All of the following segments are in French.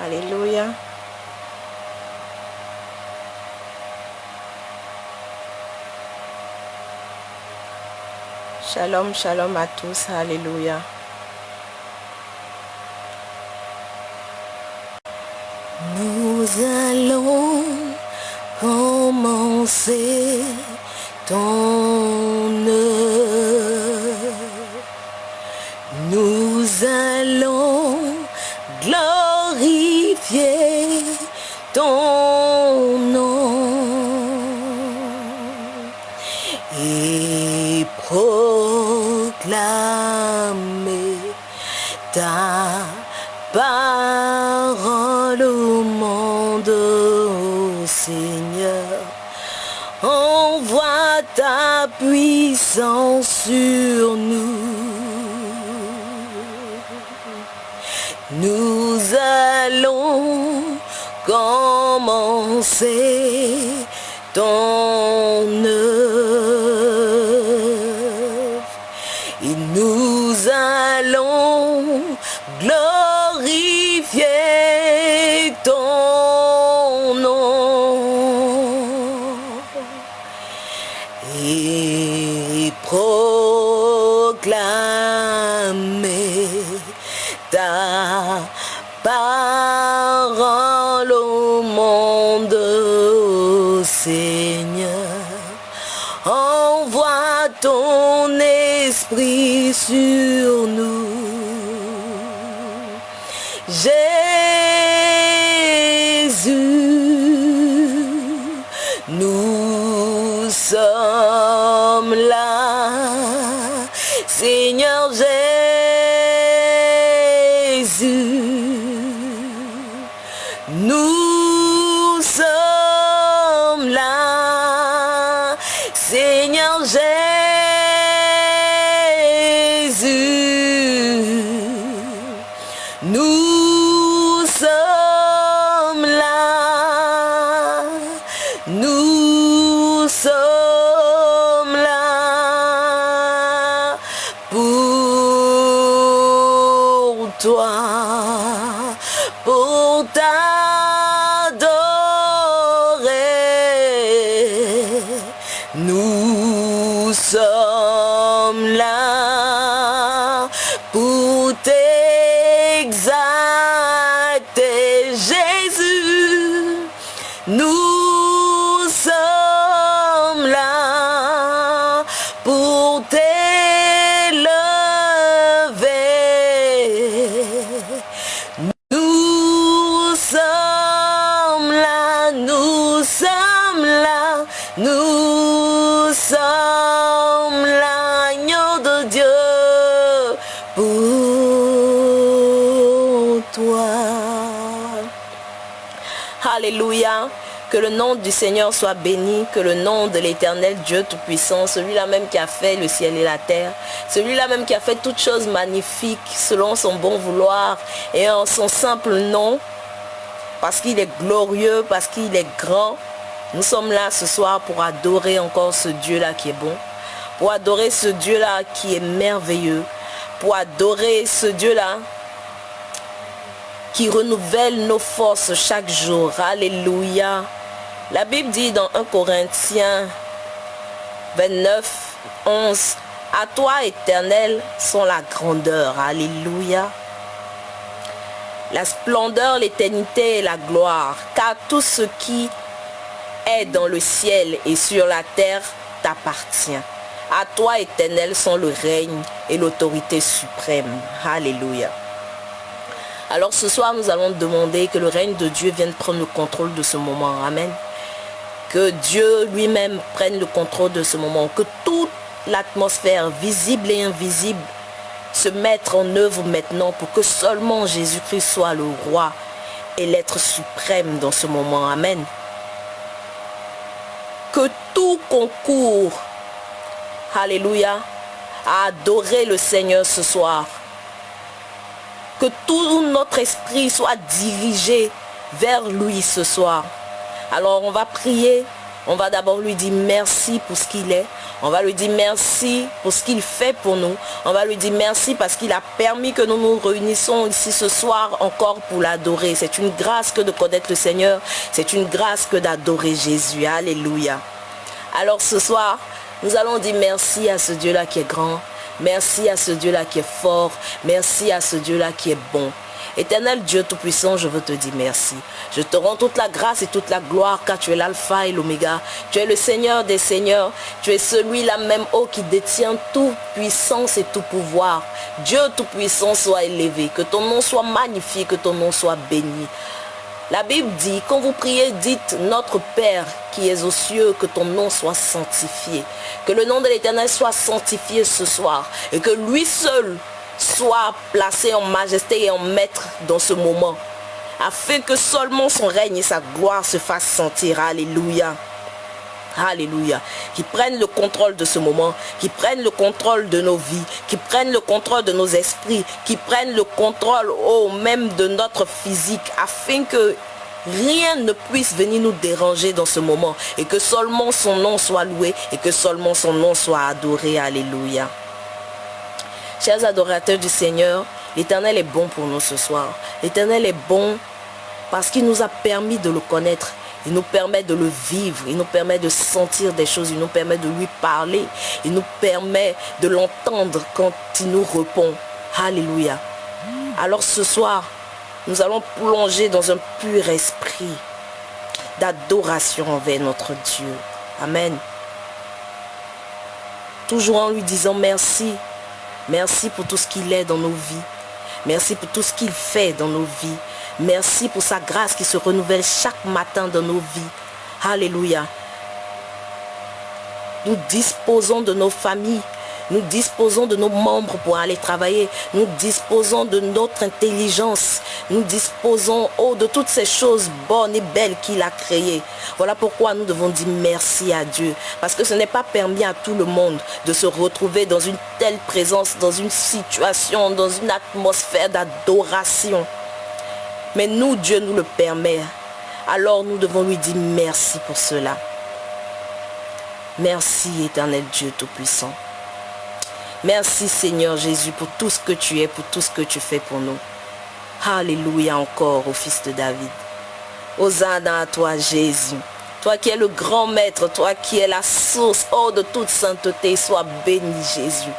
Alléluia. Shalom, shalom à tous. Alléluia. Nous allons commencer ton puissance sur. Nous sur nous. Jésus, nous du Seigneur soit béni, que le nom de l'éternel Dieu Tout-Puissant, celui-là même qui a fait le ciel et la terre, celui-là même qui a fait toutes choses magnifiques selon son bon vouloir et en son simple nom, parce qu'il est glorieux, parce qu'il est grand. Nous sommes là ce soir pour adorer encore ce Dieu-là qui est bon, pour adorer ce Dieu-là qui est merveilleux, pour adorer ce Dieu-là qui renouvelle nos forces chaque jour. Alléluia. La Bible dit dans 1 Corinthiens 29, 11, à toi éternel sont la grandeur. Alléluia. La splendeur, l'éternité et la gloire. Car tout ce qui est dans le ciel et sur la terre t'appartient. À toi éternel sont le règne et l'autorité suprême. Alléluia. Alors ce soir, nous allons demander que le règne de Dieu vienne prendre le contrôle de ce moment. Amen. Que Dieu lui-même prenne le contrôle de ce moment. Que toute l'atmosphère visible et invisible se mette en œuvre maintenant pour que seulement Jésus-Christ soit le roi et l'être suprême dans ce moment. Amen. Que tout concours, alléluia, à adorer le Seigneur ce soir que tout notre esprit soit dirigé vers lui ce soir. Alors on va prier On va d'abord lui dire merci pour ce qu'il est. On va lui dire merci pour ce qu'il fait pour nous. On va lui dire merci parce qu'il a permis que nous nous réunissons ici ce soir encore pour l'adorer. C'est une grâce que de connaître le Seigneur. C'est une grâce que d'adorer Jésus. Alléluia. Alors ce soir, nous allons dire merci à ce Dieu-là qui est grand. Merci à ce Dieu-là qui est fort. Merci à ce Dieu-là qui est bon. Éternel Dieu Tout-Puissant, je veux te dire merci. Je te rends toute la grâce et toute la gloire car tu es l'alpha et l'oméga. Tu es le Seigneur des Seigneurs. Tu es celui-là même, oh, qui détient toute puissance et tout pouvoir. Dieu Tout-Puissant soit élevé. Que ton nom soit magnifié, que ton nom soit béni. La Bible dit, quand vous priez, dites notre Père qui est aux cieux, que ton nom soit sanctifié. Que le nom de l'Éternel soit sanctifié ce soir. Et que lui seul soit placé en majesté et en maître dans ce moment, afin que seulement son règne et sa gloire se fassent sentir. Alléluia. Alléluia. Qui prennent le contrôle de ce moment, qui prennent le contrôle de nos vies, qui prennent le contrôle de nos esprits, qui prennent le contrôle au même de notre physique, afin que rien ne puisse venir nous déranger dans ce moment et que seulement son nom soit loué et que seulement son nom soit adoré. Alléluia. Chers adorateurs du Seigneur, l'Éternel est bon pour nous ce soir. L'Éternel est bon parce qu'il nous a permis de le connaître. Il nous permet de le vivre, il nous permet de sentir des choses, il nous permet de lui parler, il nous permet de l'entendre quand il nous répond. Alléluia. Alors ce soir, nous allons plonger dans un pur esprit d'adoration envers notre Dieu. Amen. Toujours en lui disant merci, Merci pour tout ce qu'il est dans nos vies. Merci pour tout ce qu'il fait dans nos vies. Merci pour sa grâce qui se renouvelle chaque matin dans nos vies. Alléluia. Nous disposons de nos familles. Nous disposons de nos membres pour aller travailler. Nous disposons de notre intelligence. Nous disposons oh, de toutes ces choses bonnes et belles qu'il a créées. Voilà pourquoi nous devons dire merci à Dieu. Parce que ce n'est pas permis à tout le monde de se retrouver dans une telle présence, dans une situation, dans une atmosphère d'adoration. Mais nous, Dieu nous le permet. Alors nous devons lui dire merci pour cela. Merci éternel Dieu Tout-Puissant. Merci Seigneur Jésus pour tout ce que tu es, pour tout ce que tu fais pour nous. Alléluia encore au Fils de David. Hosanna à toi Jésus. Toi qui es le grand maître, toi qui es la source, oh, de toute sainteté, sois béni Jésus.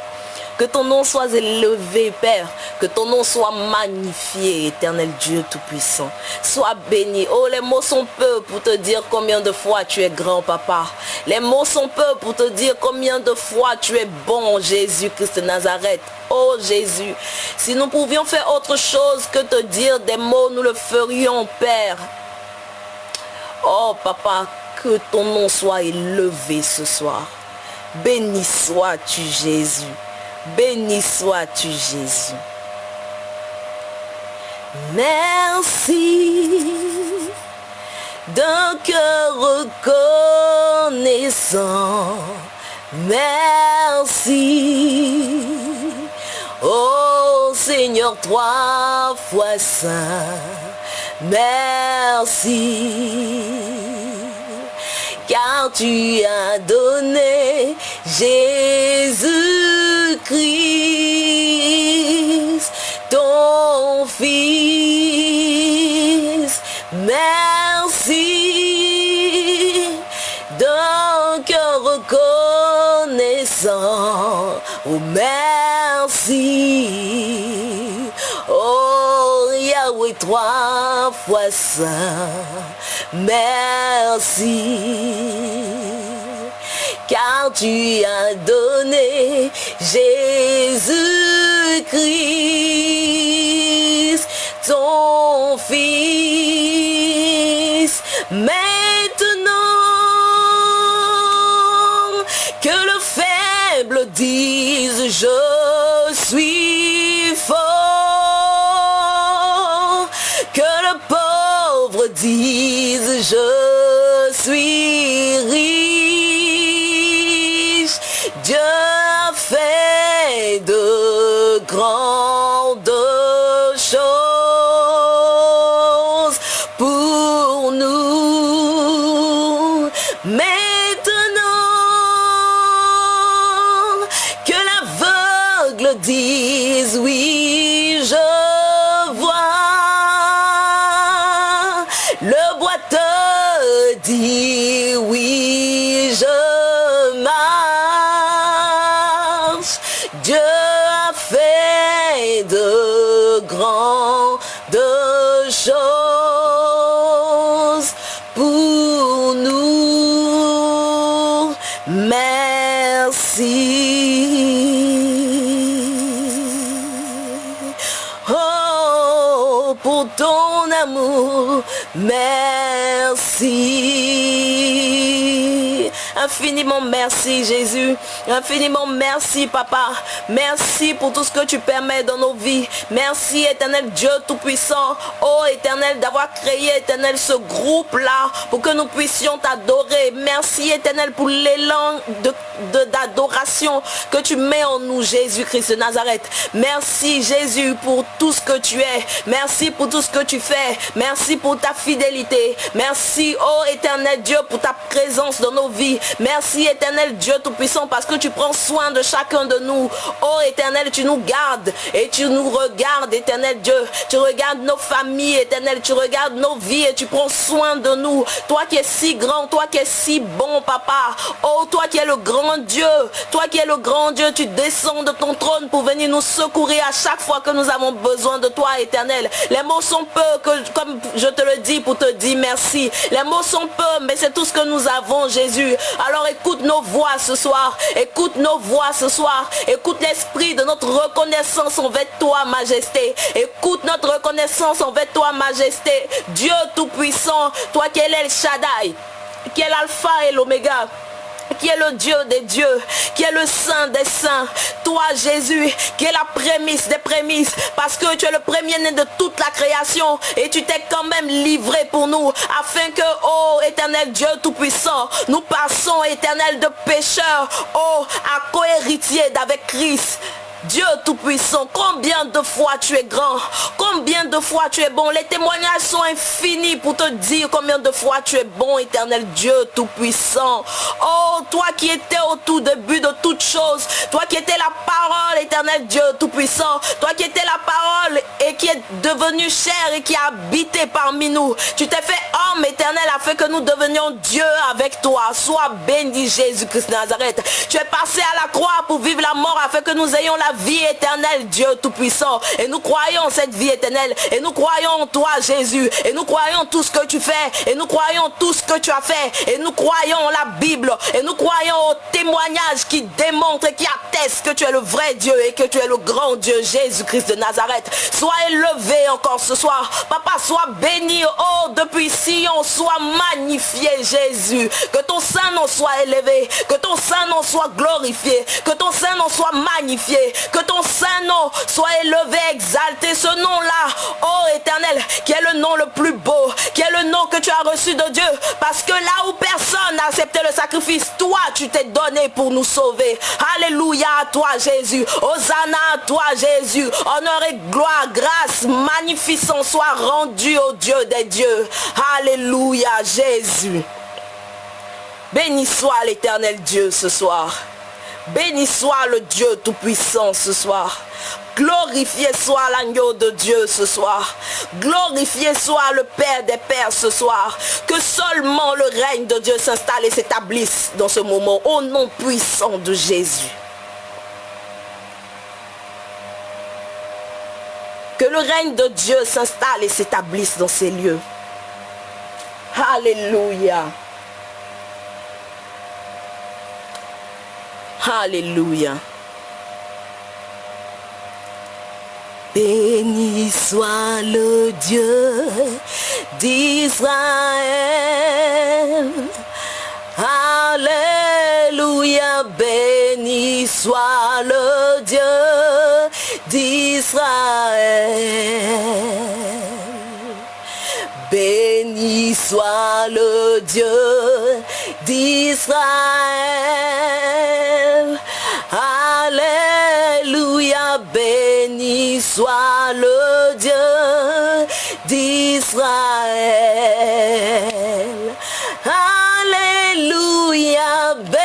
Que ton nom soit élevé, Père. Que ton nom soit magnifié, éternel Dieu Tout-Puissant. Sois béni. Oh, les mots sont peu pour te dire combien de fois tu es grand, Papa. Les mots sont peu pour te dire combien de fois tu es bon, Jésus-Christ de Nazareth. Oh Jésus, si nous pouvions faire autre chose que te dire des mots, nous le ferions, Père. Oh, Papa, que ton nom soit élevé ce soir. Béni sois-tu, Jésus. Béni sois-tu Jésus. Merci d'un cœur reconnaissant. Merci. Oh Seigneur, trois fois saint. Merci car tu as donné Jésus-Christ, ton Fils. Merci d'un cœur reconnaissant. Oh, merci. Oh, Yahweh, trois fois saint merci. Car tu as donné Jésus-Christ, ton Fils. Maintenant que le faible dise je suis fort, que le pauvre dise je Merci. Oh, pour ton amour, merci. Infiniment merci Jésus. Infiniment merci Papa. Merci pour tout ce que tu permets dans nos vies. Merci éternel Dieu Tout-Puissant. Oh éternel d'avoir créé éternel ce groupe-là pour que nous puissions t'adorer. Merci éternel pour l'élan de- de- d'adoration que tu mets en nous Jésus-Christ de Nazareth. Merci Jésus pour tout ce que tu es. Merci pour tout ce que tu fais. Merci pour ta fidélité. Merci, oh éternel Dieu, pour ta présence dans nos vies. Merci éternel Dieu Tout-Puissant parce que tu prends soin de chacun de nous. Oh éternel, tu nous gardes et tu nous regardes, éternel Dieu. Tu regardes nos familles, éternel. Tu regardes nos vies et tu prends soin de nous. Toi qui es si grand, toi qui es si bon, papa. Oh, toi qui es le grand Dieu. Toi qui es le grand Dieu, tu descends de ton trône pour venir nous secourir à chaque fois que nous avons besoin de toi, éternel. Les mots sont peu, comme je te le dis, pour te dire merci. Les mots sont peu, mais c'est tout ce que nous avons, Jésus. Alors écoute nos voix ce soir. Écoute nos voix ce soir. Écoute l'esprit de notre reconnaissance envers toi, majesté. Écoute notre reconnaissance envers toi, majesté. Dieu Tout-Puissant, toi qui es l'El Shaddai, qui est l'alpha et l'oméga qui est le Dieu des dieux, qui est le Saint des saints. Toi, Jésus, qui est la prémisse des prémices, parce que tu es le premier-né de toute la création et tu t'es quand même livré pour nous, afin que, oh éternel Dieu Tout-Puissant, nous passons, éternel de pécheurs, oh, à cohéritier d'avec Christ. Dieu Tout-Puissant, combien de fois tu es grand, combien de fois tu es bon. Les témoignages sont infinis pour te dire combien de fois tu es bon, éternel Dieu Tout-Puissant. Oh, toi qui étais au tout début de toutes choses, toi qui étais la parole, éternel Dieu Tout-Puissant, toi qui étais la parole et qui est devenu chair et qui a habité parmi nous. Tu t'es fait homme éternel afin que nous devenions Dieu avec toi. Sois béni Jésus-Christ Nazareth. Tu es passé à la croix pour vivre la mort afin que nous ayons la vie éternelle, Dieu Tout-Puissant. Et nous croyons cette vie éternelle. Et nous croyons en toi, Jésus. Et nous croyons tout ce que tu fais. Et nous croyons tout ce que tu as fait. Et nous croyons en la Bible. Et nous croyons aux témoignages qui démontrent et qui attestent que tu es le vrai Dieu et que tu es le grand Dieu, Jésus-Christ de Nazareth. Sois élevé encore ce soir. Papa, sois béni. Oh, depuis Sion, sois magnifié, Jésus. Que ton Saint nom soit élevé. Que ton Saint nom soit glorifié. Que ton Saint nom soit magnifié. Que ton Saint nom soit élevé, exalté. Ce nom-là, oh éternel, qui est le nom le plus beau, qui est le nom que tu as reçu de Dieu. Parce que là où personne n'a accepté le sacrifice, toi, tu t'es donné pour nous sauver. Alléluia à toi, Jésus. Hosanna à toi, Jésus. Honneur et gloire, grâce, magnificence soit rendu au Dieu des dieux. Alléluia, Jésus. Béni soit l'éternel Dieu ce soir. Béni soit le Dieu Tout-Puissant ce soir. Glorifié soit l'agneau de Dieu ce soir. Glorifié soit le Père des Pères ce soir. Que seulement le règne de Dieu s'installe et s'établisse dans ce moment au nom puissant de Jésus. Que le règne de Dieu s'installe et s'établisse dans ces lieux. Alléluia. Alléluia. Béni soit le Dieu d'Israël. Alléluia. Béni soit le Dieu d'Israël. Béni soit le Dieu d'Israël. Alléluia, béni soit le Dieu d'Israël. Alléluia, béni.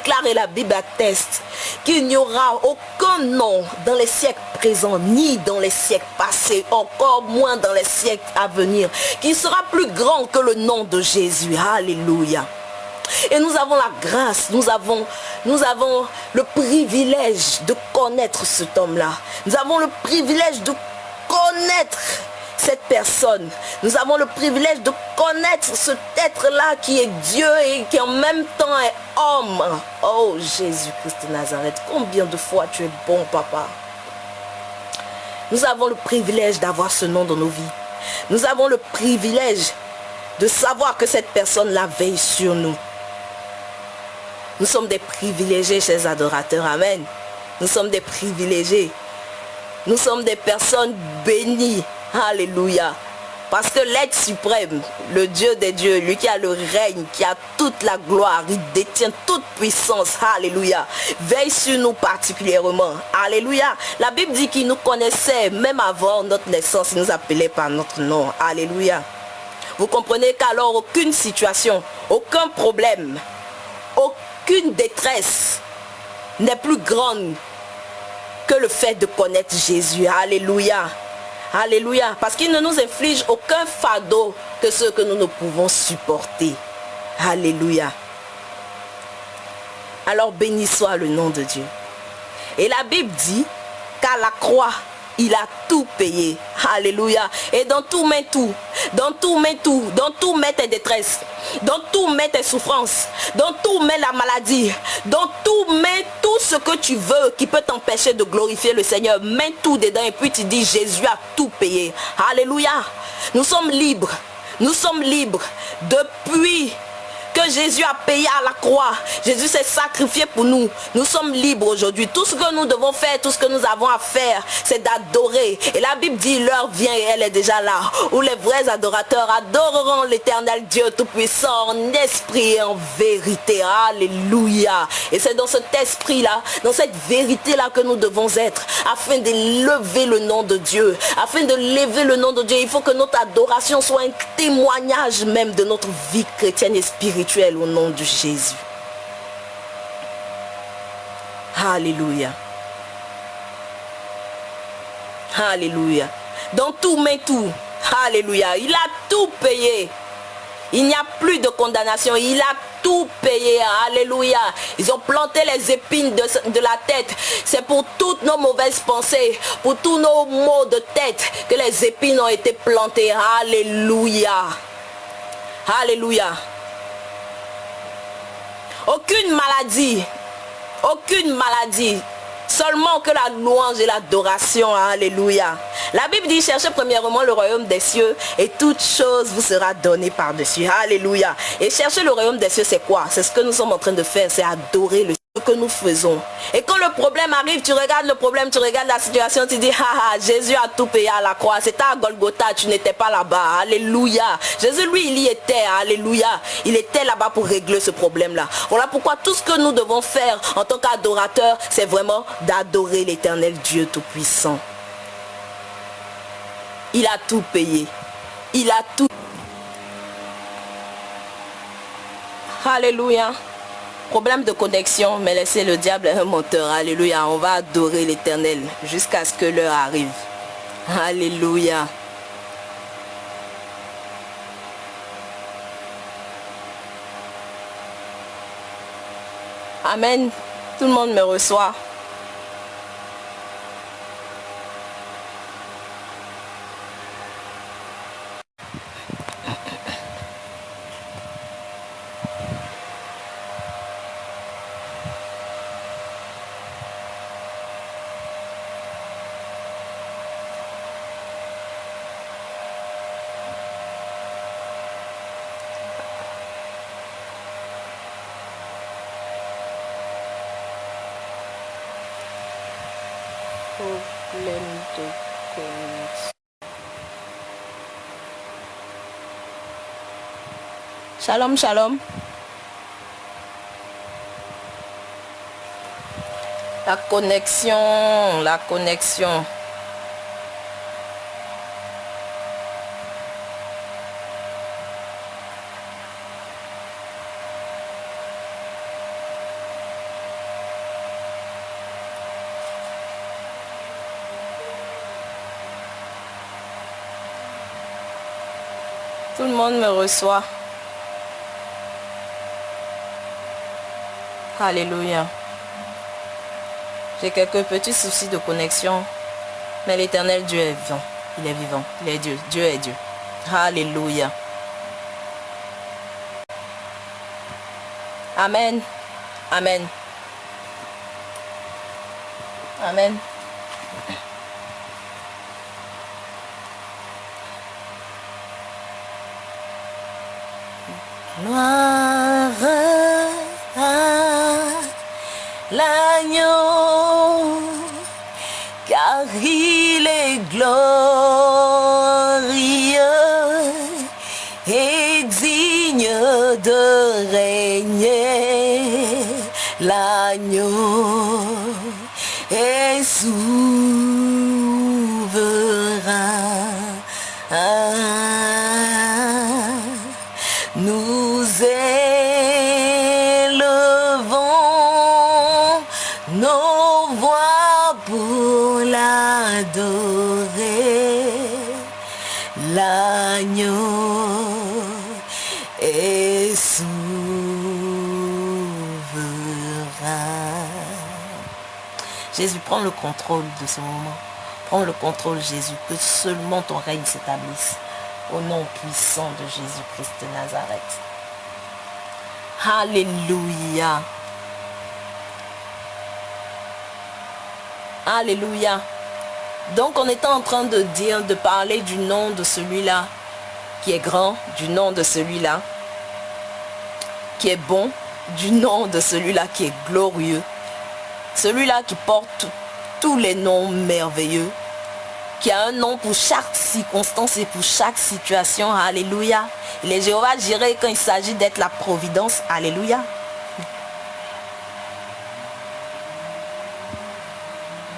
Déclare la Bible atteste qu'il n'y aura aucun nom dans les siècles présents, ni dans les siècles passés, encore moins dans les siècles à venir, qui sera plus grand que le nom de Jésus. Alléluia. Et nous avons la grâce, nous avons, nous avons le privilège de connaître cet homme-là. Nous avons le privilège de connaître cette personne. Nous avons le privilège de connaître cet être-là qui est Dieu et qui en même temps est homme. Oh Jésus-Christ de Nazareth, combien de fois tu es bon papa. Nous avons le privilège d'avoir ce nom dans nos vies. Nous avons le privilège de savoir que cette personne-là veille sur nous. Nous sommes des privilégiés, chers adorateurs. Amen. Nous sommes des privilégiés. Nous sommes des personnes bénies. Alléluia. Parce que l'être suprême, le Dieu des dieux, lui qui a le règne, qui a toute la gloire, il détient toute puissance. Alléluia. Veille sur nous particulièrement. Alléluia. La Bible dit qu'il nous connaissait même avant notre naissance. Il nous appelait par notre nom. Alléluia. Vous comprenez qu'alors aucune situation, aucun problème, aucune détresse n'est plus grande que le fait de connaître Jésus. Alléluia. Alléluia. Parce qu'il ne nous inflige aucun fardeau que ce que nous ne pouvons supporter. Alléluia. Alors béni soit le nom de Dieu. Et la Bible dit qu'à la croix, il a tout payé. Alléluia. Et dans tout met tout. Dans tout met tout. Dans tout met tes détresses. Dans tout met tes souffrances. Dans tout met la maladie. Dans tout met tout ce que tu veux qui peut t'empêcher de glorifier le Seigneur. Mets tout dedans et puis tu dis Jésus a tout payé. Alléluia. Nous sommes libres. Nous sommes libres depuis que Jésus a payé à la croix. Jésus s'est sacrifié pour nous. Nous sommes libres aujourd'hui. Tout ce que nous devons faire, tout ce que nous avons à faire, c'est d'adorer. Et la Bible dit, l'heure vient et elle est déjà là. Où les vrais adorateurs adoreront l'éternel Dieu Tout-Puissant en esprit et en vérité. Alléluia. Et c'est dans cet esprit-là, dans cette vérité-là que nous devons être. Afin de lever le nom de Dieu. Afin de lever le nom de Dieu, il faut que notre adoration soit un témoignage même de notre vie chrétienne et spirituelle au nom de Jésus. Alléluia. Alléluia. Dans tout, mais tout. Alléluia. Il a tout payé. Il n'y a plus de condamnation. Il a tout payé. Alléluia. Ils ont planté les épines de, de la tête. C'est pour toutes nos mauvaises pensées, pour tous nos maux de tête que les épines ont été plantées. Alléluia. Alléluia. Aucune maladie, aucune maladie, seulement que la louange et l'adoration. Alléluia. La Bible dit, cherchez premièrement le royaume des cieux et toute chose vous sera donnée par-dessus. Alléluia. Et chercher le royaume des cieux, c'est quoi? C'est ce que nous sommes en train de faire, c'est adorer le que nous faisons. Et quand le problème arrive, tu regardes le problème, tu regardes la situation, tu dis, ah, Jésus a tout payé à la croix. C'était à Golgotha, tu n'étais pas là-bas. Alléluia. Jésus, lui, il y était. Alléluia. Il était là-bas pour régler ce problème-là. Voilà pourquoi tout ce que nous devons faire en tant qu'adorateurs, c'est vraiment d'adorer l'éternel Dieu Tout-Puissant. Il a tout payé. Il a tout. Alléluia. Problème de connexion, mais laissez le diable un moteur. Alléluia. On va adorer l'éternel jusqu'à ce que l'heure arrive. Alléluia. Amen. Tout le monde me reçoit. Shalom, shalom. La connexion, la connexion. Tout le monde me reçoit. Alléluia. J'ai quelques petits soucis de connexion. Mais l'éternel Dieu est vivant. Il est vivant. Il est Dieu. Dieu est Dieu. Alléluia. Amen. Amen. Amen. L'agneau prends le contrôle de ce moment. Prends le contrôle, Jésus, que seulement ton règne s'établisse. Au nom puissant de Jésus-Christ de Nazareth. Alléluia. Alléluia. Donc on était en train de dire, de parler du nom de celui-là qui est grand, du nom de celui-là qui est bon, du nom de celui-là qui est glorieux, celui-là qui porte tous les noms merveilleux, qui a un nom pour chaque circonstance et pour chaque situation. Alléluia. Il est Jéhovah Jireh quand il s'agit d'être la providence. Alléluia.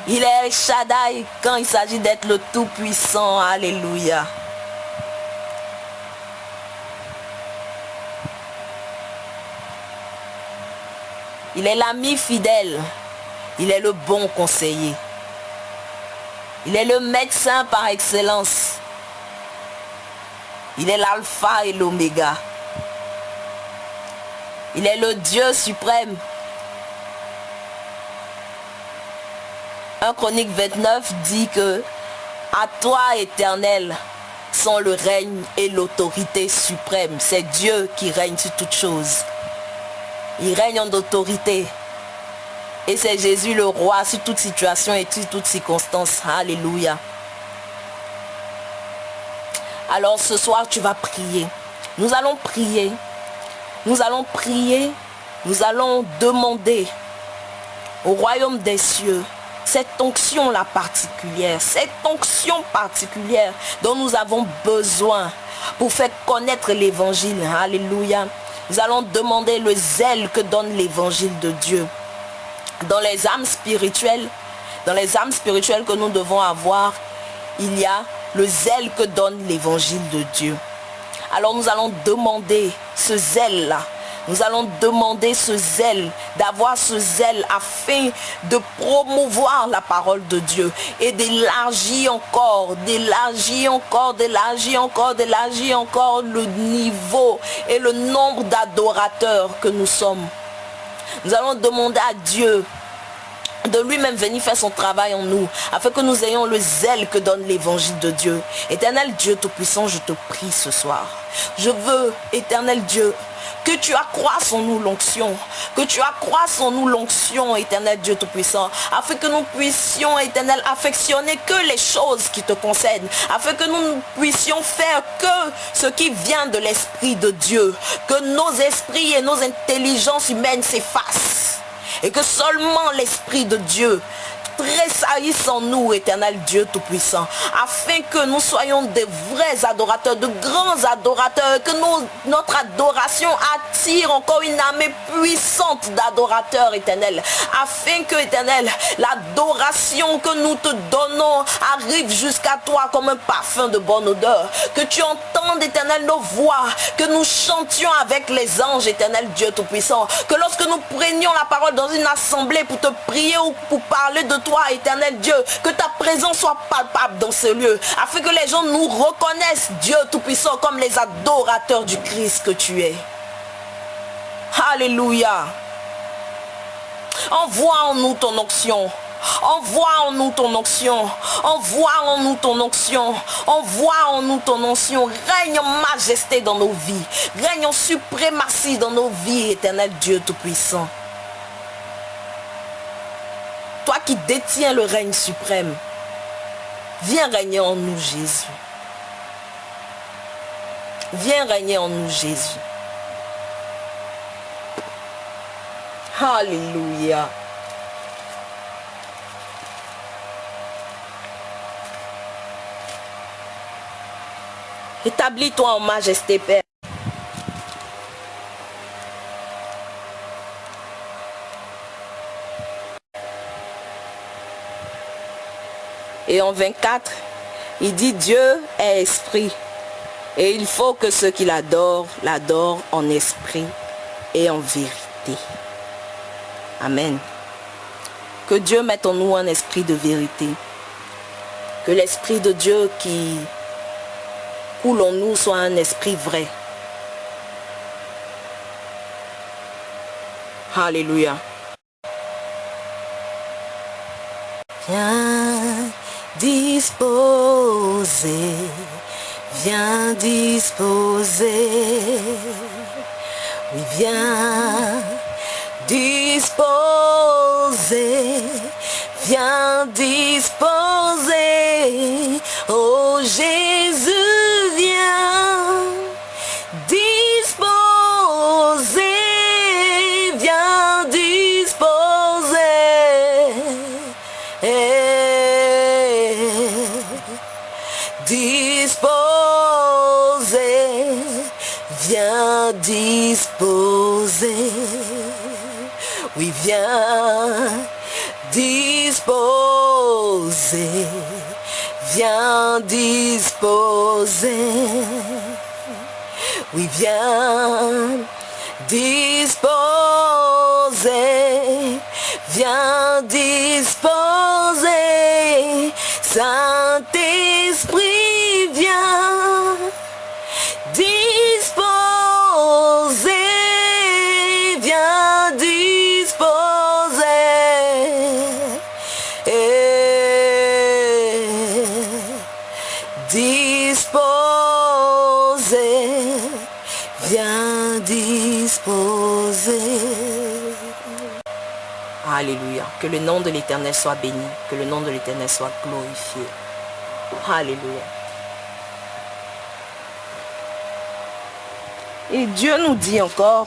Il est Shaddai quand il s'agit d'être le Tout-Puissant. Alléluia. Il est l'ami fidèle. Il est le bon conseiller. Il est le médecin par excellence. Il est l'alpha et l'oméga. Il est le Dieu suprême. 1 Chronique 29 dit que à toi éternel sont le règne et l'autorité suprême. C'est Dieu qui règne sur toutes choses. Il règne en autorité. Et c'est Jésus le roi sur toute situation et sur toute circonstance. Alléluia. Alors ce soir, tu vas prier. Nous allons prier. Nous allons prier. Nous allons demander au royaume des cieux cette onction-là particulière, cette onction particulière dont nous avons besoin pour faire connaître l'évangile. Alléluia. Nous allons demander le zèle que donne l'évangile de Dieu dans les âmes spirituelles, dans les âmes spirituelles que nous devons avoir, il y a le zèle que donne l'évangile de Dieu. Alors nous allons demander ce zèle-là. Nous allons demander ce zèle, d'avoir ce zèle afin de promouvoir la parole de Dieu et d'élargir encore, d'élargir encore, d'élargir encore, d'élargir encore le niveau et le nombre d'adorateurs que nous sommes. Nous allons demander à Dieu de lui-même venir faire son travail en nous, afin que nous ayons le zèle que donne l'évangile de Dieu. Éternel Dieu Tout-Puissant, je te prie ce soir. Je veux, éternel Dieu, que tu accroisses en nous l'onction, que tu accroisses en nous l'onction, éternel Dieu Tout-Puissant, afin que nous puissions, éternel, affectionner que les choses qui te concernent, afin que nous puissions faire que ce qui vient de l'Esprit de Dieu, que nos esprits et nos intelligences humaines s'effacent. Et que seulement l'Esprit de Dieu tressaillisse en nous, éternel Dieu Tout-Puissant, afin que nous soyons des vrais adorateurs, de grands adorateurs, que notre adoration attire encore une armée puissante d'adorateurs, éternel, afin que, éternel, l'adoration que nous te donnons arrive jusqu'à toi comme un parfum de bonne odeur, que tu entendes, éternel, nos voix, que nous chantions avec les anges, éternel Dieu Tout-Puissant, que lorsque nous prenions la parole dans une assemblée pour te prier ou pour parler de toi, éternel Dieu, que ta présence soit palpable dans ce lieu, afin que les gens nous reconnaissent, Dieu Tout-Puissant, comme les adorateurs du Christ que tu es. Alléluia. Envoie en nous ton onction. Envoie en nous ton onction. Envoie en nous ton onction. Envoie en nous ton onction. Règne en majesté dans nos vies. Règne en suprématie dans nos vies, éternel Dieu Tout-Puissant. Toi qui détiens le règne suprême, viens régner en nous Jésus. Viens régner en nous Jésus. Alléluia. Établis-toi en majesté, Père. Et en 24, il dit Dieu est esprit. Et il faut que ceux qui l'adorent, l'adorent en esprit et en vérité. Amen. Que Dieu mette en nous un esprit de vérité. Que l'esprit de Dieu qui coule en nous soit un esprit vrai. Alléluia. Disposer, viens disposer. Oui, viens disposer, viens disposer. Viens disposer. Oui, viens disposer, viens disposer. Oui, viens disposer, viens disposer. Que le nom de l'Éternel soit béni. Que le nom de l'Éternel soit glorifié. Alléluia. Et Dieu nous dit encore,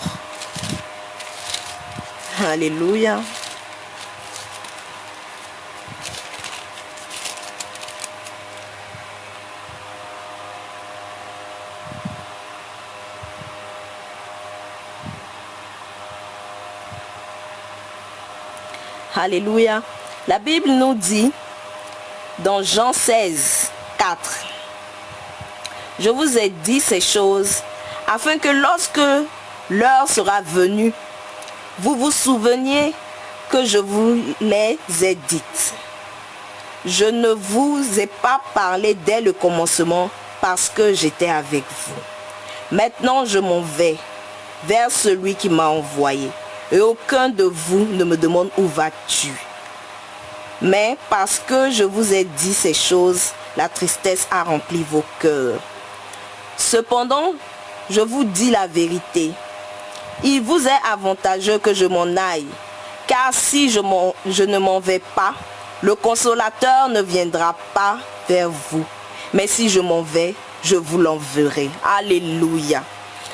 Alléluia. Alléluia. La Bible nous dit dans Jean 16, 4, Je vous ai dit ces choses afin que lorsque l'heure sera venue, vous vous souveniez que je vous les ai dites. Je ne vous ai pas parlé dès le commencement parce que j'étais avec vous. Maintenant je m'en vais vers celui qui m'a envoyé. Et aucun de vous ne me demande où vas-tu. Mais parce que je vous ai dit ces choses, la tristesse a rempli vos cœurs. Cependant, je vous dis la vérité. Il vous est avantageux que je m'en aille. Car si je, ne m'en vais pas, le consolateur ne viendra pas vers vous. Mais si je m'en vais, je vous l'enverrai. Alléluia.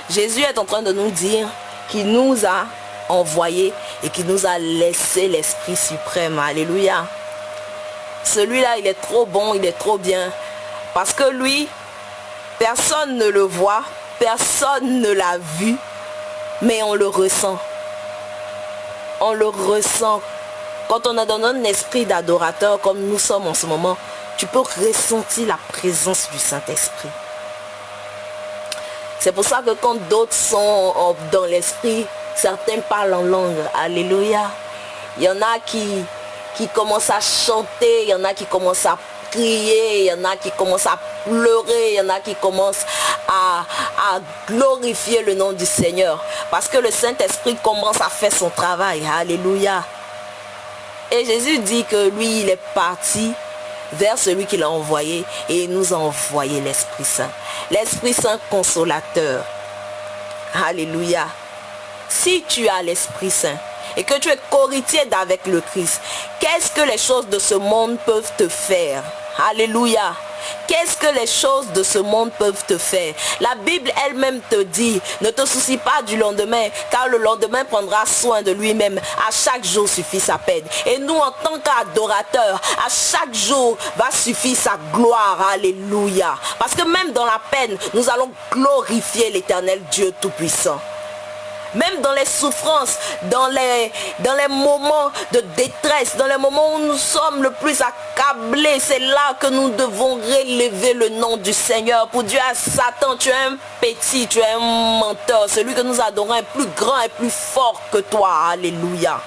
Jésus est en train de nous dire qu'il nous a envoyé et qui nous a laissé l'Esprit suprême. Alléluia. Celui-là, il est trop bon, il est trop bien. Parce que lui, personne ne le voit, personne ne l'a vu, mais on le ressent. On le ressent. Quand on a dans un esprit d'adorateur comme nous sommes en ce moment, tu peux ressentir la présence du Saint-Esprit. C'est pour ça que quand d'autres sont dans l'esprit, certains parlent en langue. Alléluia. Il y en a qui, qui commencent à chanter, il y en a qui commencent à crier, il y en a qui commencent à pleurer, il y en a qui commencent à, à glorifier le nom du Seigneur. Parce que le Saint-Esprit commence à faire son travail. Alléluia. Et Jésus dit que lui, il est parti vers celui qui l'a envoyé et il nous a envoyé l'Esprit Saint. L'Esprit Saint consolateur. Alléluia. Si tu as l'Esprit Saint et que tu es coritier d'avec le Christ, qu'est-ce que les choses de ce monde peuvent te faire? Alléluia. Qu'est-ce que les choses de ce monde peuvent te faire? La Bible elle-même te dit, ne te soucie pas du lendemain, car le lendemain prendra soin de lui-même. À chaque jour suffit sa peine. Et nous, en tant qu'adorateurs, à chaque jour va suffire sa gloire. Alléluia. Parce que même dans la peine, nous allons glorifier l'éternel Dieu Tout-Puissant. Même dans les souffrances, dans les, moments de détresse, dans les moments où nous sommes le plus accablés, c'est là que nous devons relever le nom du Seigneur. Pour Dieu à Satan, tu es un petit, tu es un menteur. Celui que nous adorons est plus grand et plus fort que toi. Alléluia.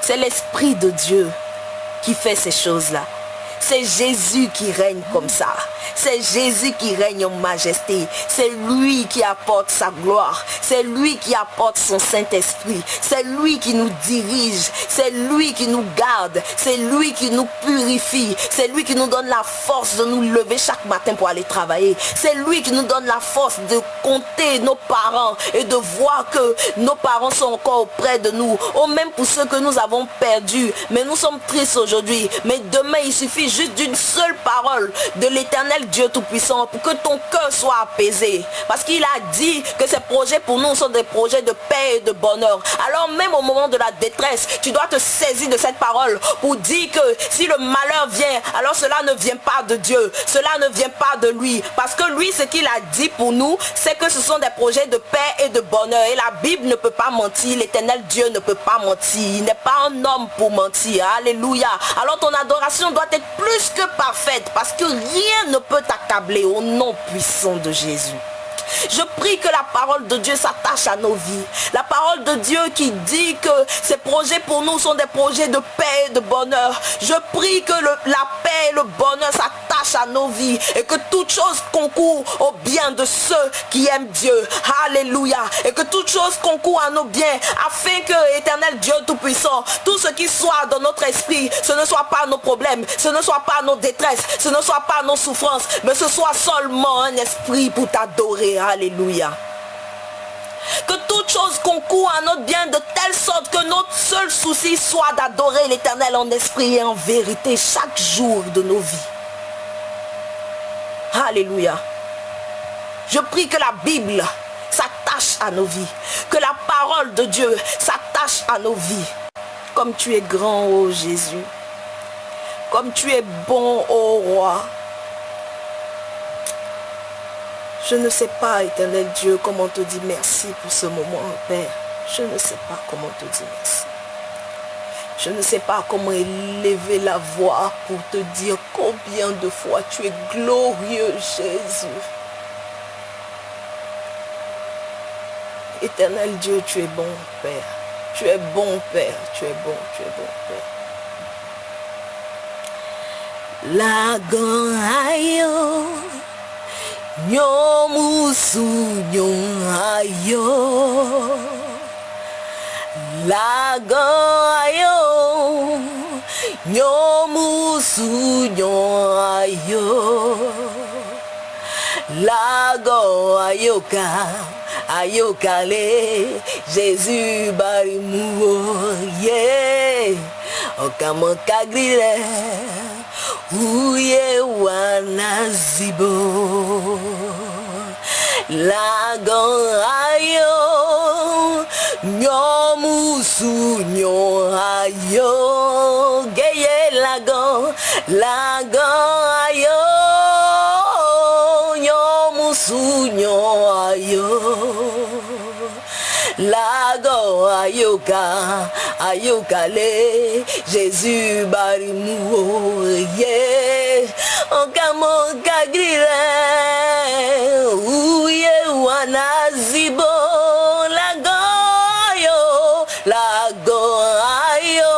C'est l'Esprit de Dieu qui fait ces choses-là. C'est Jésus qui règne comme ça. C'est Jésus qui règne en majesté. C'est lui qui apporte sa gloire. C'est lui qui apporte son Saint-Esprit. C'est lui qui nous dirige. C'est lui qui nous garde. C'est lui qui nous purifie. C'est lui qui nous donne la force de nous lever chaque matin pour aller travailler. C'est lui qui nous donne la force de compter nos parents et de voir que nos parents sont encore auprès de nous. Ou même pour ceux que nous avons perdus. Mais nous sommes tristes aujourd'hui. Mais demain, il suffit juste d'une seule parole de l'éternel Dieu Tout-Puissant pour que ton cœur soit apaisé. Parce qu'il a dit que ces projets pour nous sont des projets de paix et de bonheur. Alors même au moment de la détresse, tu dois te saisir de cette parole pour dire que si le malheur vient, alors cela ne vient pas de Dieu. Cela ne vient pas de lui. Parce que lui, ce qu'il a dit pour nous, c'est que ce sont des projets de paix et de bonheur. Et la Bible ne peut pas mentir. L'éternel Dieu ne peut pas mentir. Il n'est pas un homme pour mentir. Alléluia. Alors ton adoration doit être plus que parfaite. Parce que rien ne peut t'accabler au nom puissant de Jésus. Je prie que la parole de Dieu s'attache à nos vies. La parole de Dieu qui dit que ces projets pour nous sont des projets de paix et de bonheur. Je prie que la paix et le bonheur s'attachent à nos vies et que toute chose concourt au bien de ceux qui aiment Dieu. Alléluia. Et que toute chose concourt à nos biens afin que, éternel Dieu Tout-Puissant, tout ce qui soit dans notre esprit, ce ne soit pas nos problèmes, ce ne soit pas nos détresses, ce ne soit pas nos souffrances, mais ce soit seulement un esprit pour t'adorer. Alléluia. Que toute chose concourt à notre bien de telle sorte que notre seul souci soit d'adorer l'éternel en esprit et en vérité chaque jour de nos vies. Alléluia. Je prie que la Bible s'attache à nos vies. Que la parole de Dieu s'attache à nos vies. Comme tu es grand, ô Jésus. Comme tu es bon, ô roi. Je ne sais pas, éternel Dieu, comment te dire merci pour ce moment, Père. Je ne sais pas comment te dire merci. Je ne sais pas comment élever la voix pour te dire combien de fois tu es glorieux, Jésus. Éternel Dieu, tu es bon, Père. Tu es bon, Père. Tu es bon, tu es bon, Père. La nyomusu ayo lago ayo nyomusu ayo lago ayoka ayokale Jésus barimuo yeah okamokagrire uye wanazibo lagorayo nyomusu nyoayo geye lago lagorayo nyomusu nyoayo lago ayoka ayokale jésus barimuo ye okamokagrire uye wanazibo lago ayo lago ayo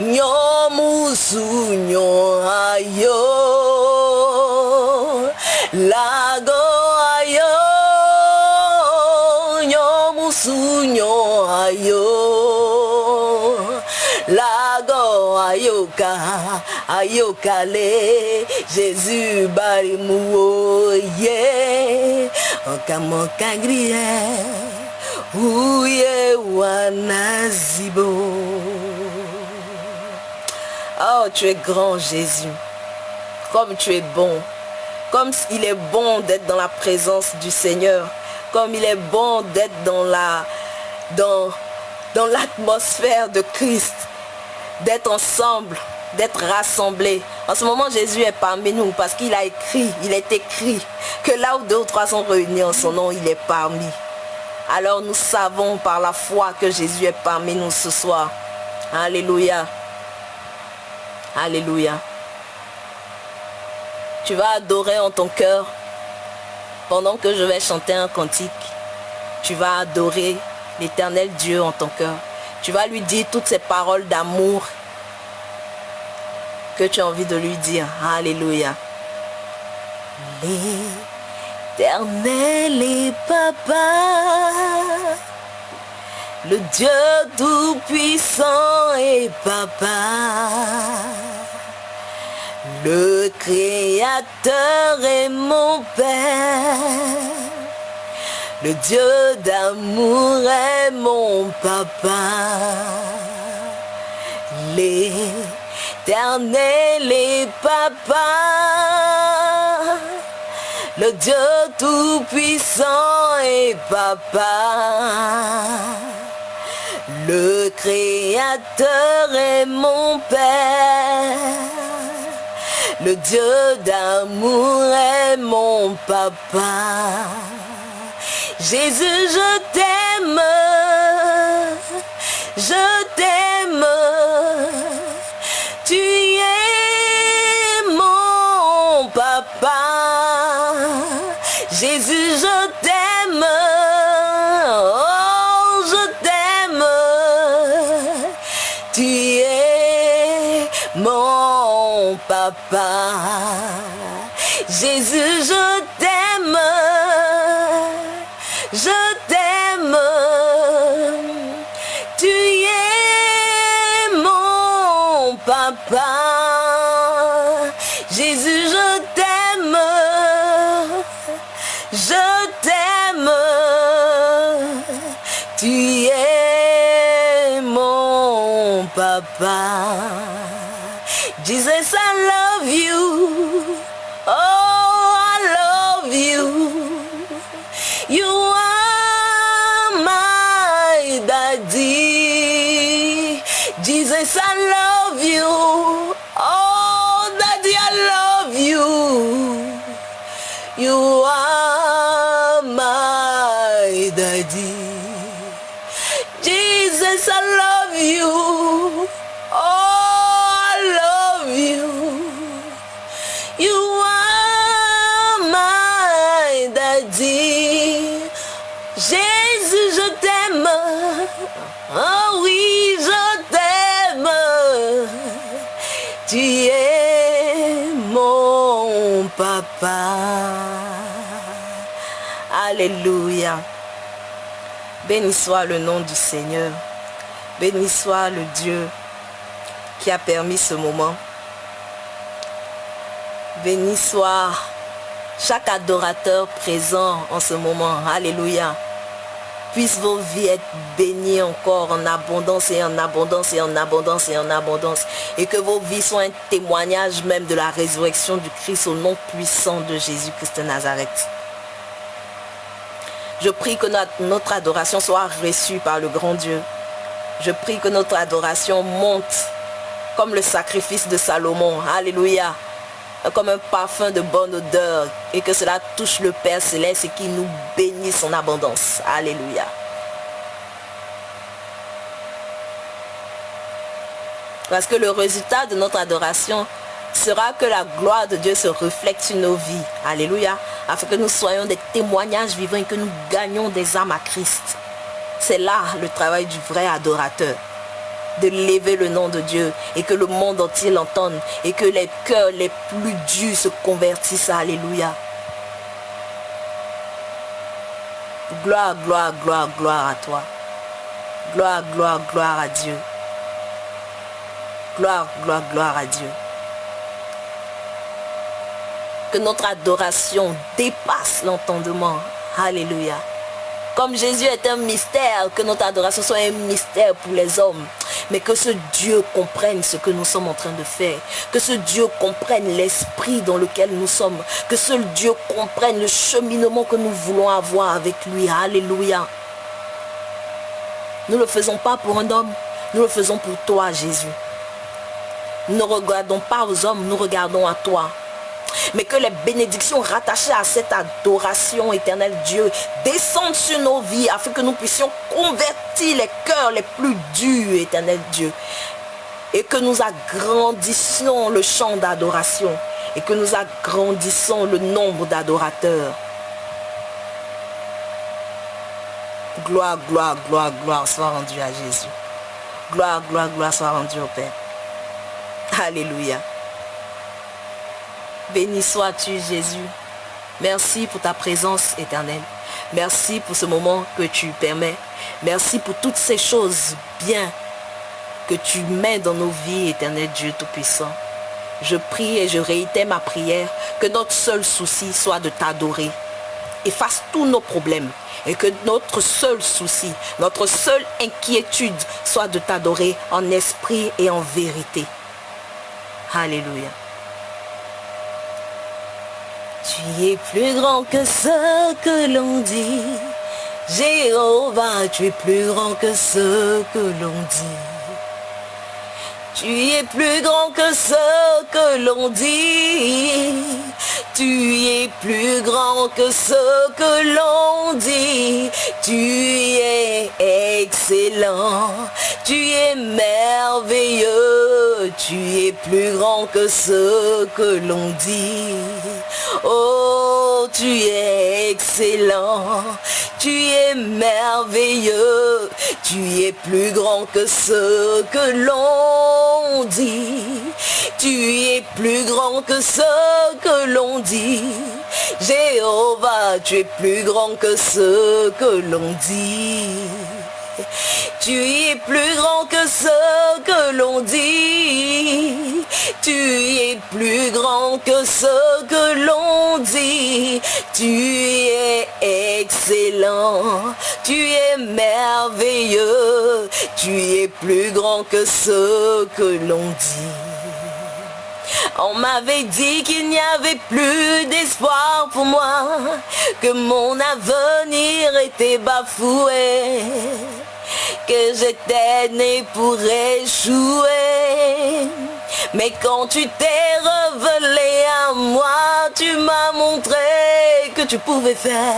nyomusu jésus ye. Oh tu es grand jésus. Comme tu es bon. Comme il est bon d'être dans la présence du Seigneur, comme il est bon d'être dans la dans, dans l'atmosphère de Christ, d'être ensemble, d'être rassemblés. En ce moment, Jésus est parmi nous parce qu'il a écrit, il est écrit que là où deux ou trois sont réunis en son nom, il est parmi. Alors nous savons par la foi que Jésus est parmi nous ce soir. Alléluia. Alléluia. Tu vas adorer en ton cœur pendant que je vais chanter un cantique. Tu vas adorer l'éternel Dieu en ton cœur. Tu vas lui dire toutes ces paroles d'amour que tu as envie de lui dire. Alléluia. L'éternel est papa. Le Dieu tout-puissant est papa. Le Créateur est mon Père. Le Dieu d'amour est mon papa. L'éternel est papa. Le Dieu tout-puissant est papa. Le Créateur est mon Père. Le Dieu d'amour est mon papa. Jésus, je t'aime. Je t'aime. Tu es mon papa. Jésus, je t'aime. Oh, je t'aime. Tu es mon papa. Jésus, je t'aime. Alléluia. Béni soit le nom du Seigneur. Béni soit le Dieu qui a permis ce moment. Béni soit chaque adorateur présent en ce moment. Alléluia. Puisse vos vies être bénies encore en abondance et en abondance et en abondance et en abondance. Et que vos vies soient un témoignage même de la résurrection du Christ au nom puissant de Jésus-Christ de Nazareth. Je prie que notre adoration soit reçue par le grand Dieu. Je prie que notre adoration monte comme le sacrifice de Salomon. Alléluia. Comme un parfum de bonne odeur. Et que cela touche le Père Céleste et qu'il nous bénisse en abondance. Alléluia. Parce que le résultat de notre adoration sera que la gloire de Dieu se reflète sur nos vies. Alléluia. Afin que nous soyons des témoignages vivants et que nous gagnions des âmes à Christ. C'est là le travail du vrai adorateur. De lever le nom de Dieu et que le monde entier l'entende et que les cœurs les plus durs se convertissent. Alléluia. Gloire, gloire, gloire, gloire à toi. Gloire, gloire, gloire à Dieu. Gloire, gloire, gloire à Dieu. Que notre adoration dépasse l'entendement. Alléluia. Comme Jésus est un mystère, que notre adoration soit un mystère pour les hommes. Mais que ce Dieu comprenne ce que nous sommes en train de faire. Que ce Dieu comprenne l'esprit dans lequel nous sommes. Que ce Dieu comprenne le cheminement que nous voulons avoir avec lui. Alléluia. Nous ne le faisons pas pour un homme. Nous le faisons pour toi, Jésus. Nous ne regardons pas aux hommes, nous regardons à toi. Mais que les bénédictions rattachées à cette adoration éternelle Dieu descendent sur nos vies afin que nous puissions convertir les cœurs les plus durs, éternel Dieu. Et que nous agrandissions le champ d'adoration. Et que nous agrandissons le nombre d'adorateurs. Gloire, gloire, gloire, gloire soit rendue à Jésus. Gloire, gloire, gloire soit rendue au Père. Alléluia. Béni sois-tu Jésus. Merci pour ta présence éternelle. Merci pour ce moment que tu permets. Merci pour toutes ces choses bien que tu mets dans nos vies, éternel Dieu Tout-Puissant. Je prie et je réitère ma prière que notre seul souci soit de t'adorer. Efface tous nos problèmes et que notre seul souci, notre seule inquiétude soit de t'adorer en esprit et en vérité. Alléluia. Tu es plus grand que ce que l'on dit. Jéhovah, tu es plus grand que ce que l'on dit. Tu es plus grand que ce que l'on dit. Tu es plus grand que ce que l'on dit. Tu es excellent. Tu es merveilleux. Tu es plus grand que ce que l'on dit. Oh, tu es excellent. Tu es merveilleux. Tu es plus grand que ce que l'on dit. Tu es plus grand que ce que l'on dit. Jéhovah, tu es plus grand que ce que l'on dit. Tu es plus grand que ce que l'on dit. Tu es plus grand que ce que l'on dit. Tu es excellent. Tu es merveilleux. Tu es plus grand que ce que l'on dit. On m'avait dit qu'il n'y avait plus d'espoir pour moi, que mon avenir était bafoué, que j'étais né pour échouer. Mais quand tu t'es révélé à moi, tu m'as montré que tu pouvais faire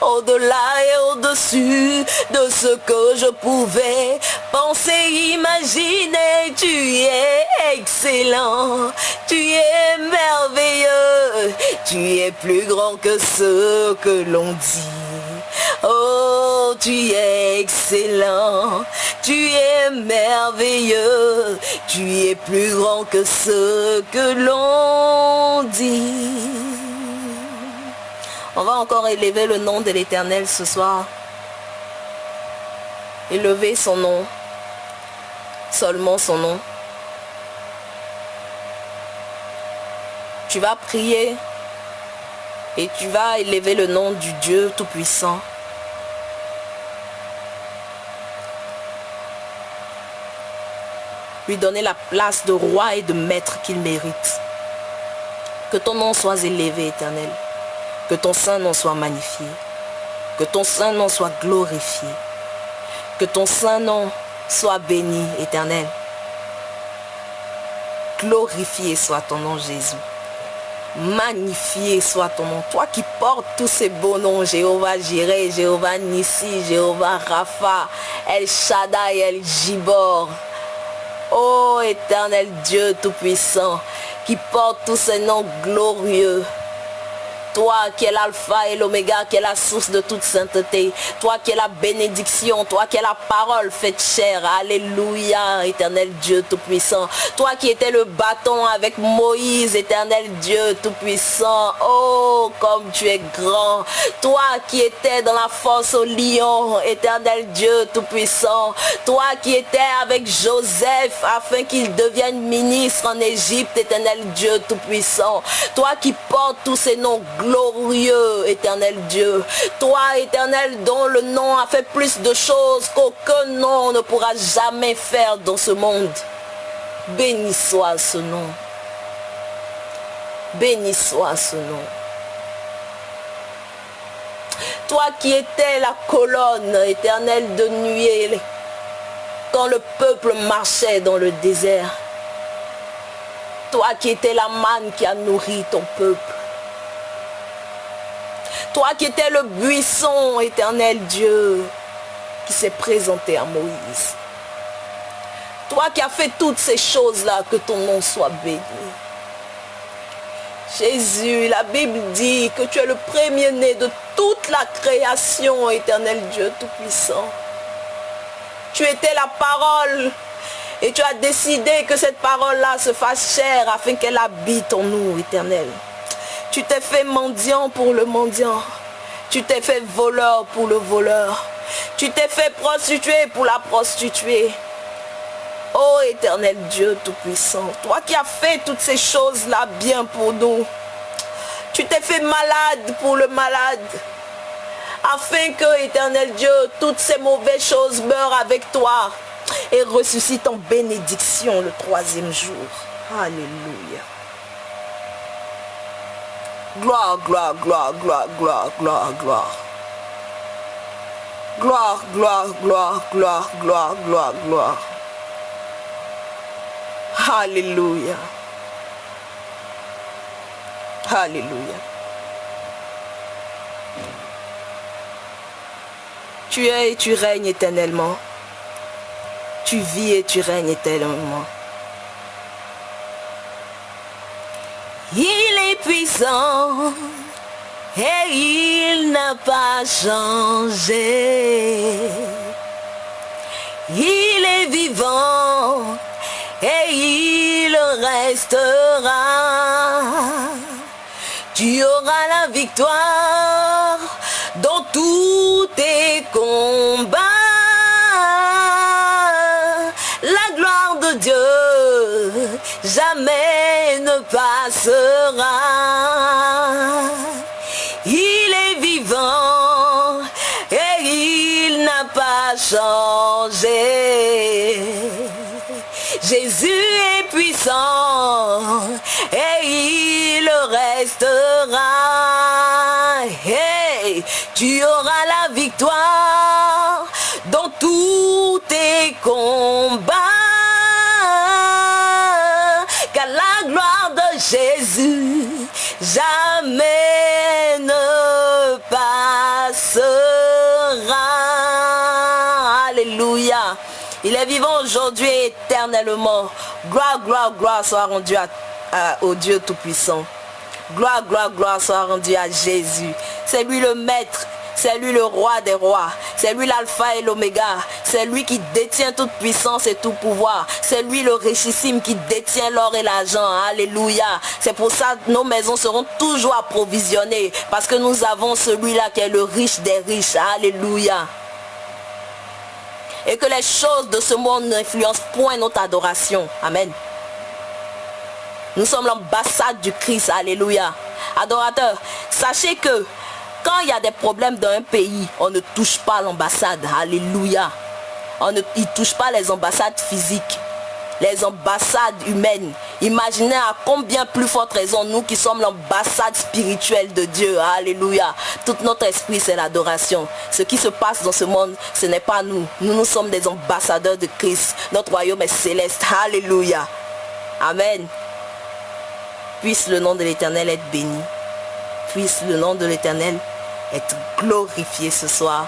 au-delà et au-dessus de ce que je pouvais penser, imaginer. Tu es excellent, tu es merveilleux, tu es plus grand que ce que l'on dit. Oh, tu es excellent, tu es merveilleux, tu es plus grand que ce que l'on dit. On va encore élever le nom de l'Éternel ce soir. Élever son nom. Seulement son nom. Tu vas prier et tu vas élever le nom du Dieu Tout-Puissant. Lui donner la place de roi et de maître qu'il mérite. Que ton nom soit élevé, éternel. Que ton sein nom soit magnifié. Que ton saint nom soit glorifié. Que ton saint nom soit béni, éternel. Glorifié soit ton nom, Jésus. Magnifié soit ton nom. Toi qui portes tous ces beaux noms, Jéhovah Jireh, Jéhovah Nissi, Jéhovah Rapha, El Shaddai, El Jibor. Ô éternel Dieu Tout-Puissant, qui porte tous ces noms glorieux. Toi qui es l'alpha et l'oméga, qui est la source de toute sainteté. Toi qui es la bénédiction. Toi qui es la parole faite chair. Alléluia, éternel Dieu Tout-Puissant. Toi qui étais le bâton avec Moïse, éternel Dieu Tout-Puissant. Oh, comme tu es grand. Toi qui étais dans la force au lion, éternel Dieu Tout-Puissant. Toi qui étais avec Joseph afin qu'il devienne ministre en Égypte, éternel Dieu Tout-Puissant. Toi qui portes tous ces noms glorieux, éternel Dieu. Toi, éternel, dont le nom a fait plus de choses qu'aucun nom ne pourra jamais faire dans ce monde. Béni soit ce nom. Béni soit ce nom. Toi qui étais la colonne éternelle de nuée quand le peuple marchait dans le désert. Toi qui étais la manne qui a nourri ton peuple. Toi qui étais le buisson éternel Dieu qui s'est présenté à Moïse. Toi qui as fait toutes ces choses-là, que ton nom soit béni. Jésus, la Bible dit que tu es le premier-né de toute la création, éternel Dieu Tout-Puissant. Tu étais la parole et tu as décidé que cette parole-là se fasse chère afin qu'elle habite en nous, éternel. Tu t'es fait mendiant pour le mendiant. Tu t'es fait voleur pour le voleur. Tu t'es fait prostituée pour la prostituée. Ô éternel Dieu Tout-Puissant, toi qui as fait toutes ces choses-là bien pour nous. Tu t'es fait malade pour le malade. Afin que, éternel Dieu, toutes ces mauvaises choses meurent avec toi et ressuscitent en bénédiction le troisième jour. Alléluia. Gloire, gloire, gloire, gloire, gloire, gloire, gloire. Gloire, gloire, gloire, gloire, gloire, gloire, gloire. Alléluia. Alléluia. Tu es et tu règnes éternellement. Tu vis et tu règnes éternellement. Il est puissant et il n'a pas changé. Il est vivant et il restera. Tu auras la victoire dans tous tes combats. Jamais ne passera. Il est vivant et il n'a pas changé. Jésus est puissant et il restera. Hey, tu auras la victoire est vivant aujourd'hui éternellement. Gloire, gloire, gloire soit rendue à, au Dieu Tout-Puissant. Gloire, gloire, gloire soit rendue à Jésus. C'est lui le maître. C'est lui le roi des rois. C'est lui l'alpha et l'oméga. C'est lui qui détient toute puissance et tout pouvoir. C'est lui le richissime qui détient l'or et l'argent. Alléluia. C'est pour ça que nos maisons seront toujours approvisionnées. Parce que nous avons celui-là qui est le riche des riches. Alléluia et que les choses de ce monde n'influencent point notre adoration. Amen. Nous sommes l'ambassade du Christ. Alléluia. Adorateurs, sachez que quand il y a des problèmes dans un pays, on ne touche pas l'ambassade. Alléluia. On ne touche pas les ambassades physiques. Les ambassades humaines. Imaginez à combien plus forte raison nous qui sommes l'ambassade spirituelle de Dieu. Alléluia. Tout notre esprit, c'est l'adoration. Ce qui se passe dans ce monde, ce n'est pas nous. Nous, nous sommes des ambassadeurs de Christ. Notre royaume est céleste. Alléluia. Amen. Puisse le nom de l'Éternel être béni. Puisse le nom de l'Éternel être glorifié ce soir.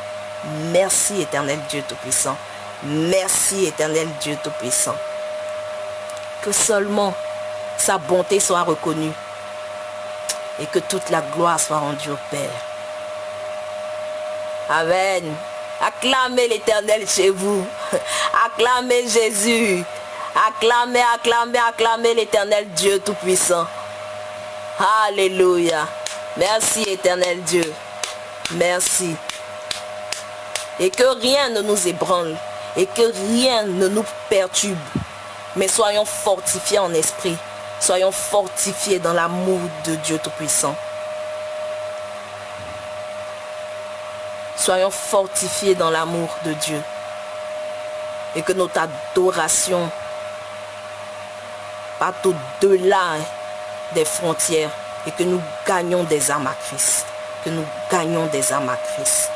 Merci éternel Dieu Tout-Puissant. Merci éternel Dieu Tout-Puissant. Que seulement sa bonté soit reconnue et que toute la gloire soit rendue au Père. Amen. Acclamez l'éternel chez vous. Acclamez Jésus. Acclamez, acclamez, acclamez l'éternel Dieu Tout-Puissant. Alléluia. Merci éternel Dieu. Merci. Et que rien ne nous ébranle. Et que rien ne nous perturbe. Mais soyons fortifiés en esprit. Soyons fortifiés dans l'amour de Dieu Tout-Puissant. Soyons fortifiés dans l'amour de Dieu. Et que notre adoration parte au-delà des frontières. Et que nous gagnons des âmes à Christ. Que nous gagnons des âmes à Christ.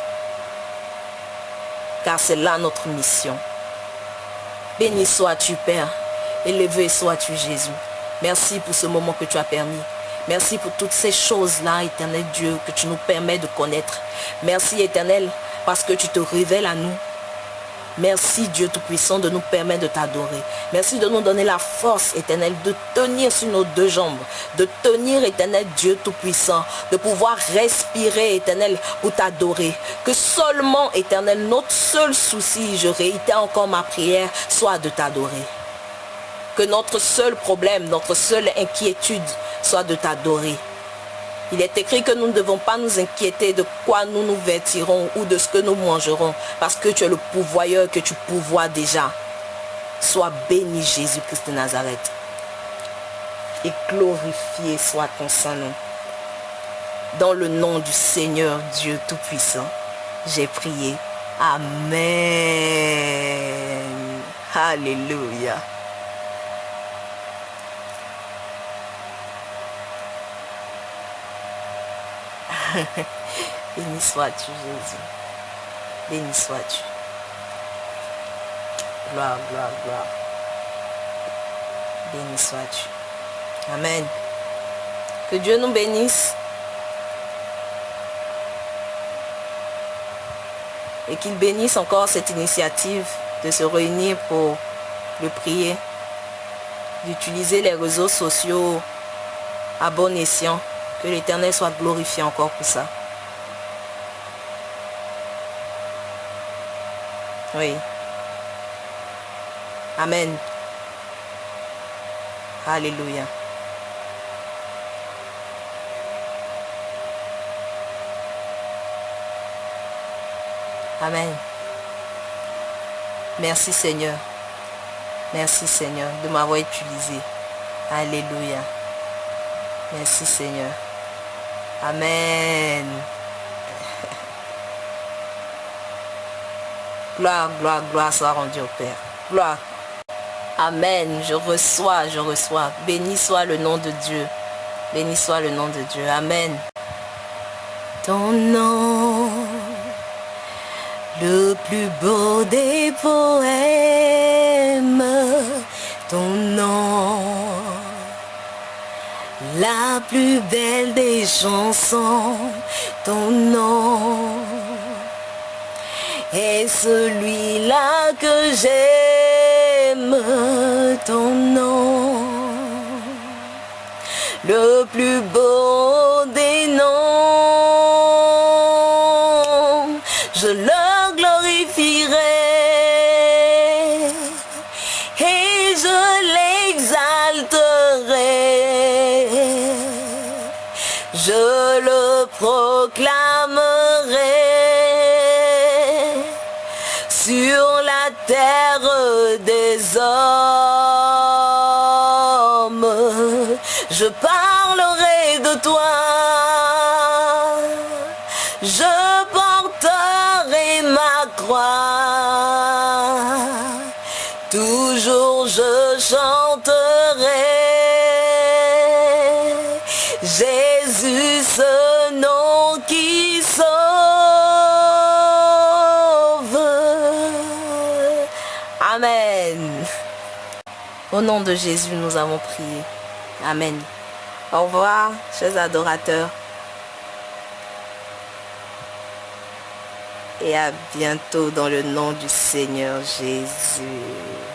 Car c'est là notre mission. Béni sois-tu, Père. Élevé sois-tu, Jésus. Merci pour ce moment que tu as permis. Merci pour toutes ces choses-là, éternel Dieu, que tu nous permets de connaître. Merci, éternel, parce que tu te révèles à nous. Merci Dieu Tout-Puissant de nous permettre de t'adorer. Merci de nous donner la force éternelle de tenir sur nos deux jambes. De tenir éternel Dieu Tout-Puissant. De pouvoir respirer éternel pour t'adorer. Que seulement éternel notre seul souci, je réitère encore ma prière, soit de t'adorer. Que notre seul problème, notre seule inquiétude soit de t'adorer. Il est écrit que nous ne devons pas nous inquiéter de quoi nous nous vêtirons ou de ce que nous mangerons. Parce que tu es le pouvoyeur que tu pouvoies déjà. Sois béni Jésus-Christ de Nazareth. Et glorifié soit ton Saint-Nom. Dans le nom du Seigneur Dieu Tout-Puissant, j'ai prié. Amen. Alléluia. Béni sois-tu, Jésus. Béni sois-tu. Gloire, gloire, gloire. Béni sois-tu. Amen. Que Dieu nous bénisse. Et qu'il bénisse encore cette initiative de se réunir pour le prier, d'utiliser les réseaux sociaux à bon escient. Que l'Éternel soit glorifié encore pour ça. Oui. Amen. Alléluia. Amen. Merci Seigneur. Merci Seigneur de m'avoir utilisé. Alléluia. Merci Seigneur. Amen. Gloire, gloire, gloire soit rendue au Père. Gloire. Amen. Je reçois, je reçois. Béni soit le nom de Dieu. Béni soit le nom de Dieu. Amen. Ton nom, le plus beau des poèmes. La plus belle des chansons, ton nom est celui-là que j'aime, ton nom, le plus beau Au nom de Jésus, nous avons prié. Amen. Au revoir, chers adorateurs. Et à bientôt dans le nom du Seigneur Jésus.